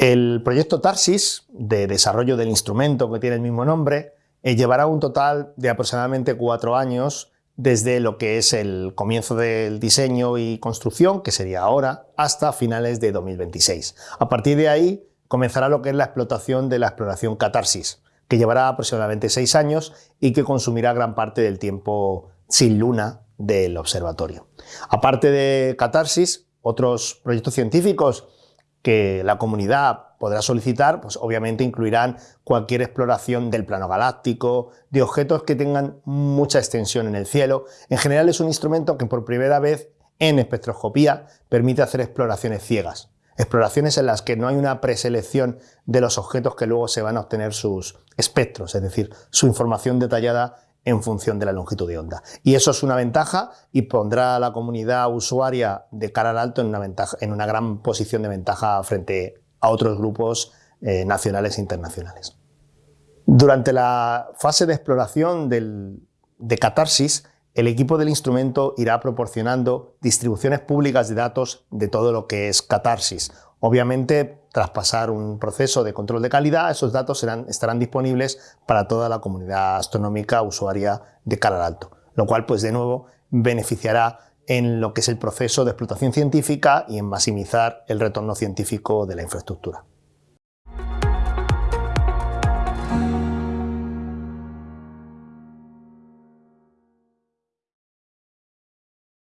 El proyecto Tarsis, de desarrollo del instrumento que tiene el mismo nombre, eh, llevará un total de aproximadamente cuatro años desde lo que es el comienzo del diseño y construcción, que sería ahora, hasta finales de 2026. A partir de ahí comenzará lo que es la explotación de la exploración Catarsis, que llevará aproximadamente seis años y que consumirá gran parte del tiempo sin luna del observatorio. Aparte de Catarsis, otros proyectos científicos que la comunidad podrá solicitar, pues obviamente incluirán cualquier exploración del plano galáctico, de objetos que tengan mucha extensión en el cielo. En general es un instrumento que por primera vez en espectroscopía permite hacer exploraciones ciegas. Exploraciones en las que no hay una preselección de los objetos que luego se van a obtener sus espectros, es decir, su información detallada en función de la longitud de onda. Y eso es una ventaja y pondrá a la comunidad usuaria de cara al alto en una, gran posición de ventaja frente a otros grupos eh, nacionales e internacionales. Durante la fase de exploración de catarsis, el equipo del instrumento irá proporcionando distribuciones públicas de datos de todo lo que es catarsis. Obviamente, tras pasar un proceso de control de calidad, esos datos estarán disponibles para toda la comunidad astronómica usuaria de cara al alto, lo cual, pues de nuevo, beneficiará en lo que es el proceso de explotación científica y en maximizar el retorno científico de la infraestructura.